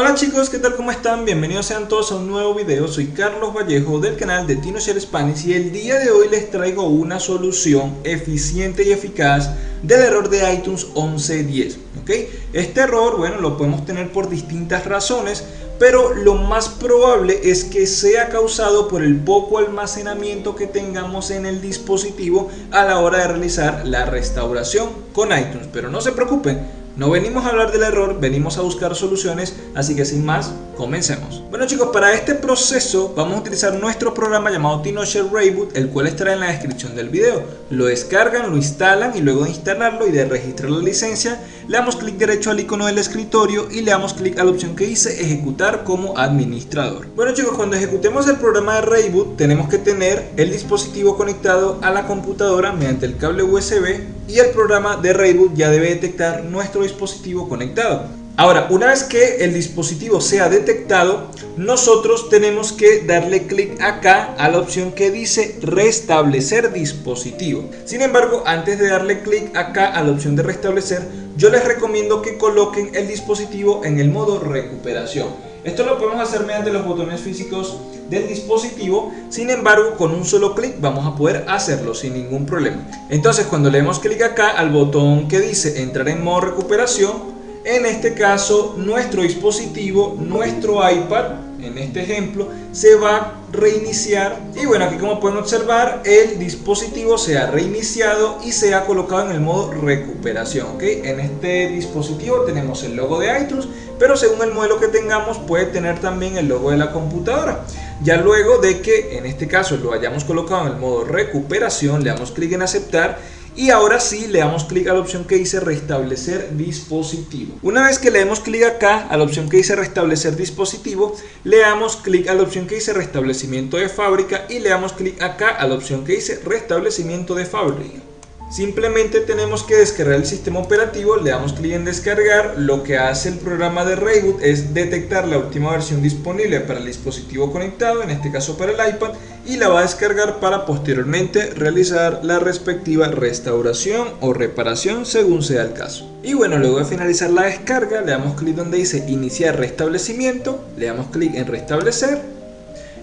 Hola chicos, ¿qué tal? ¿Cómo están? Bienvenidos sean todos a un nuevo video. Soy Carlos Vallejo del canal de TinoShare Spanish y el día de hoy les traigo una solución eficiente y eficaz del error de iTunes 1110. ¿ok? Este error, bueno, lo podemos tener por distintas razones, pero lo más probable es que sea causado por el poco almacenamiento que tengamos en el dispositivo a la hora de realizar la restauración con iTunes. Pero no se preocupen, no venimos a hablar del error, venimos a buscar soluciones, así que sin más, comencemos. Bueno chicos, para este proceso vamos a utilizar nuestro programa llamado TinoShare Rayboot, el cual estará en la descripción del video. Lo descargan, lo instalan y luego de instalarlo y de registrar la licencia, le damos clic derecho al icono del escritorio y le damos clic a la opción que dice ejecutar como administrador. Bueno chicos, cuando ejecutemos el programa de Rayboot tenemos que tener el dispositivo conectado a la computadora mediante el cable USB y el programa de Rayboot ya debe detectar nuestro dispositivo conectado. Ahora, una vez que el dispositivo sea detectado, nosotros tenemos que darle clic acá a la opción que dice restablecer dispositivo. Sin embargo, antes de darle clic acá a la opción de restablecer, yo les recomiendo que coloquen el dispositivo en el modo recuperación. Esto lo podemos hacer mediante los botones físicos del dispositivo, sin embargo con un solo clic vamos a poder hacerlo sin ningún problema. Entonces cuando le demos clic acá al botón que dice entrar en modo recuperación, en este caso nuestro dispositivo, nuestro iPad, en este ejemplo, se va a reiniciar y bueno aquí como pueden observar el dispositivo se ha reiniciado y se ha colocado en el modo recuperación ¿ok? en este dispositivo tenemos el logo de iTunes pero según el modelo que tengamos puede tener también el logo de la computadora. Ya luego de que en este caso lo hayamos colocado en el modo recuperación, le damos clic en aceptar y ahora sí le damos clic a la opción que dice restablecer dispositivo. Una vez que le demos clic acá a la opción que dice restablecer dispositivo, le damos clic a la opción que dice restablecimiento de fábrica y le damos clic acá a la opción que dice restablecimiento de fábrica. Simplemente tenemos que descargar el sistema operativo, le damos clic en descargar, lo que hace el programa de Rayboot es detectar la última versión disponible para el dispositivo conectado, en este caso para el iPad, y la va a descargar para posteriormente realizar la respectiva restauración o reparación según sea el caso. Y bueno, luego de finalizar la descarga, le damos clic donde dice iniciar restablecimiento, le damos clic en restablecer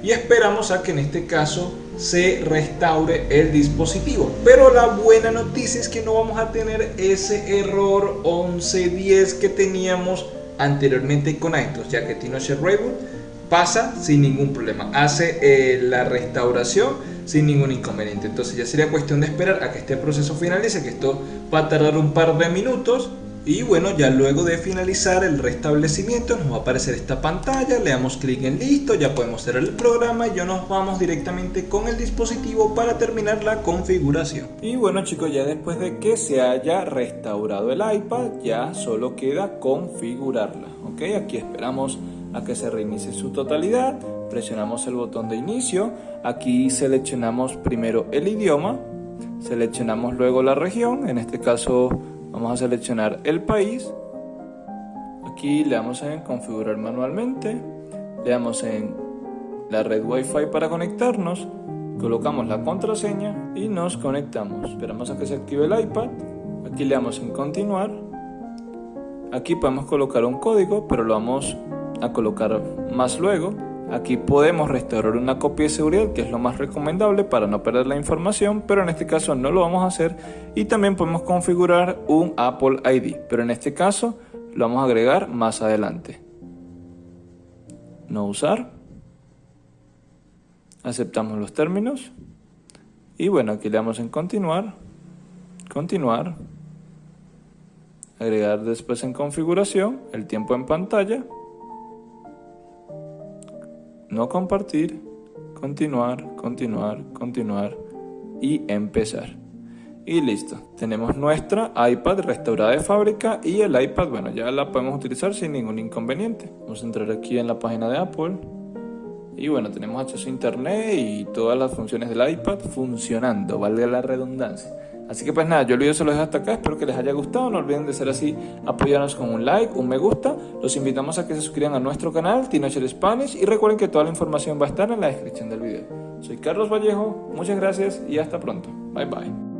y esperamos a que en este caso se restaure el dispositivo. Pero la buena noticia es que no vamos a tener ese error 1110 que teníamos anteriormente con iTunes, ya que TinoShare Rayboot pasa sin ningún problema, hace eh, la restauración sin ningún inconveniente. Entonces ya sería cuestión de esperar a que este proceso finalice, que esto va a tardar un par de minutos y bueno, ya luego de finalizar el restablecimiento nos va a aparecer esta pantalla, le damos clic en listo, ya podemos cerrar el programa y ya nos vamos directamente con el dispositivo para terminar la configuración. Y bueno chicos, ya después de que se haya restaurado el iPad, ya solo queda configurarla. Ok, aquí esperamos a que se reinicie su totalidad, presionamos el botón de inicio, aquí seleccionamos primero el idioma, seleccionamos luego la región, en este caso Vamos a seleccionar el país. Aquí le damos en configurar manualmente. Le damos en la red Wi-Fi para conectarnos. Colocamos la contraseña y nos conectamos. Esperamos a que se active el iPad. Aquí le damos en continuar. Aquí podemos colocar un código, pero lo vamos a colocar más luego. Aquí podemos restaurar una copia de seguridad, que es lo más recomendable para no perder la información, pero en este caso no lo vamos a hacer. Y también podemos configurar un Apple ID, pero en este caso lo vamos a agregar más adelante. No usar. Aceptamos los términos. Y bueno, aquí le damos en continuar. Continuar. Agregar después en configuración el tiempo en pantalla no compartir, continuar, continuar, continuar y empezar. Y listo, tenemos nuestra iPad restaurada de fábrica y el iPad, bueno, ya la podemos utilizar sin ningún inconveniente. Vamos a entrar aquí en la página de Apple y bueno, tenemos acceso a internet y todas las funciones del iPad funcionando, valga la redundancia. Así que pues nada, yo el video se lo dejo hasta acá, espero que les haya gustado, no olviden de ser así, apoyarnos con un like, un me gusta, los invitamos a que se suscriban a nuestro canal, Tinocher Spanish, y recuerden que toda la información va a estar en la descripción del video. Soy Carlos Vallejo, muchas gracias y hasta pronto, bye bye.